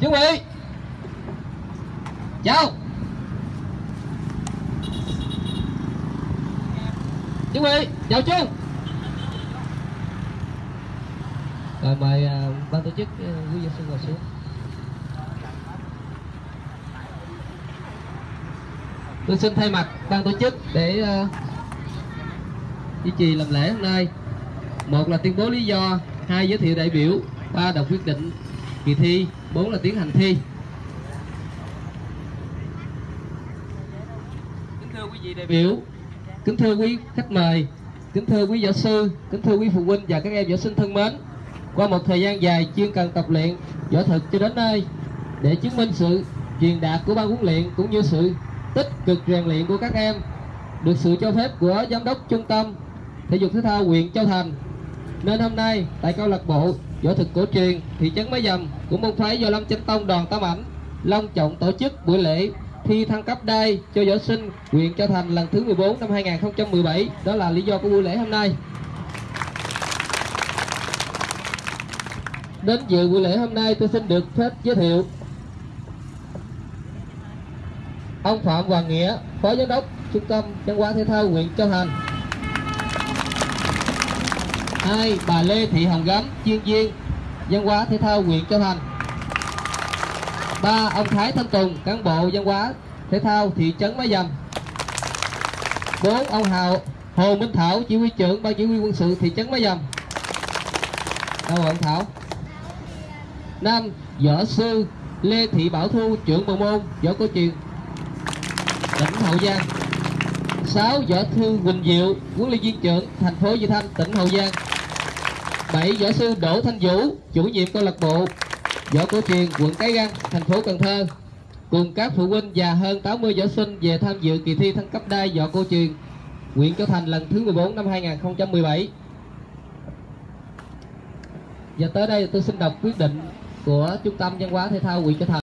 chuẩn bị. Chào chuẩn bị chào chung rồi mời uh, ban tổ chức uh, quý vị sư ngồi xuống. Tôi xin thay mặt ban tổ chức để uh, duy trì làm lễ hôm nay. Một là tuyên bố lý do hai giới thiệu đại biểu ba đọc quyết định kỳ thi bốn là tiến hành thi. Kính thưa quý vị đại biểu. kính thưa quý khách mời. Kính thưa quý giáo sư. Kính thưa quý phụ huynh và các em võ sinh thân mến. Qua một thời gian dài chuyên cần tập luyện võ thực cho đến nay để chứng minh sự truyền đạt của ban huấn luyện cũng như sự tích cực rèn luyện của các em được sự cho phép của giám đốc trung tâm thể dục thể thao huyện Châu Thành. Nên hôm nay tại câu lạc bộ võ thực cổ truyền, thị trấn mái Dầm của môn phái do Lâm Chánh Tông đoàn Tam Ảnh, long trọng tổ chức buổi lễ thi thăng cấp đai cho võ sinh huyện Châu Thành lần thứ 14 năm 2017 đó là lý do của buổi lễ hôm nay. Đến dự buổi lễ hôm nay, tôi xin được phép giới thiệu ông Phạm Hoàng Nghĩa, phó giám đốc trung tâm văn hóa thể thao huyện Châu Thành hai bà Lê Thị Hồng Gấm chuyên viên văn hóa thể thao huyện Châu Thành ba ông Thái Thanh Tùng cán bộ văn hóa thể thao thị trấn Mái Dầm bốn ông Hào Hồ Minh Thảo chỉ huy trưởng ban chỉ huy quân sự thị trấn Mái Dầm đâu rồi ông Thảo năm võ sư Lê Thị Bảo Thu trưởng bộ môn võ cổ truyền tỉnh Hậu Giang 6. Võ thư Quỳnh Diệu, huấn luyện viên trưởng thành phố Vị Thanh, tỉnh Hậu Giang. 7. Võ sư Đỗ Thanh Vũ, chủ nhiệm câu lạc bộ võ cổ truyền quận Cái Răng, thành phố Cần Thơ. Cùng các phụ huynh và hơn 80 võ sinh về tham dự kỳ thi thăng cấp đai võ cổ truyền huyện Châu Thành lần thứ 14 năm 2017. Và tới đây tôi xin đọc quyết định của Trung tâm Văn hóa Thể thao huyện Châu Thành.